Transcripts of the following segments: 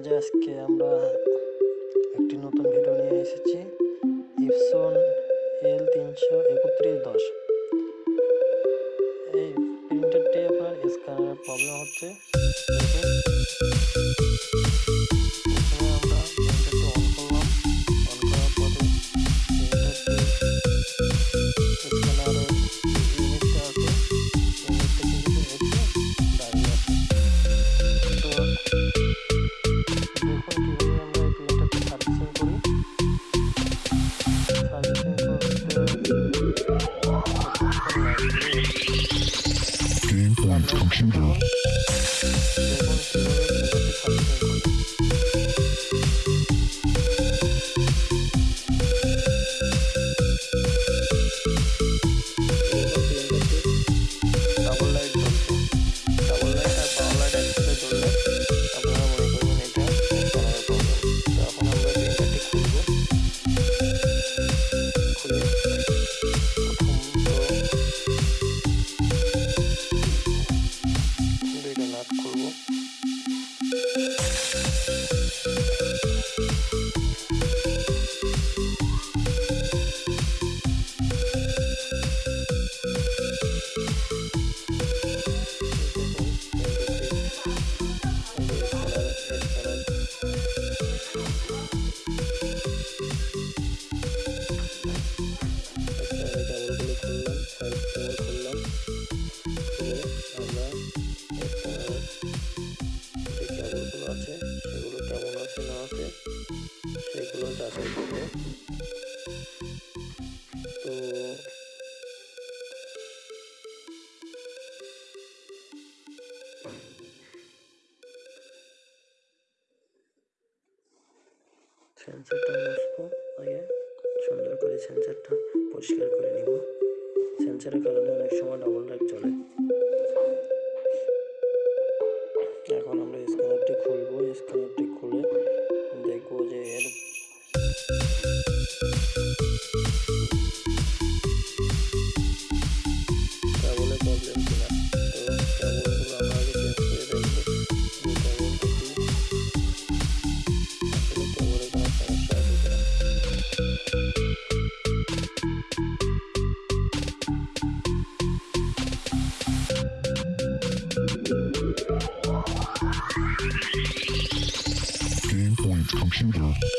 মাঝে আজকে আমরা একটি নতুন ভিডিও নিয়ে এসেছি। ইপসন এল তিনশো একত্রিশ দশ এই প্রিন্টারটি আপনার স্ক্যানের প্রবলেম হচ্ছে। সানসেটটা বসবো আগে সুন্দর করে সানসেটটা পরিষ্কার করে নিব। সেন্সারের কারণে অনেক সময় ডবল লাইট চলে। এখন আমরা স্ক্যানারটি খুলবো স্ক্যানারটি 行不行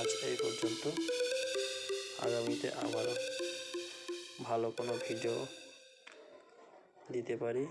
আজ এই পর্যন্ত। আগামীতে আবারও ভালো কোনো ভিডিও দিতে পারি।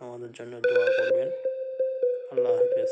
আমাদের জন্য দোয়া করবেন। আল্লাহ হাফেজ।